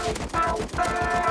Bye.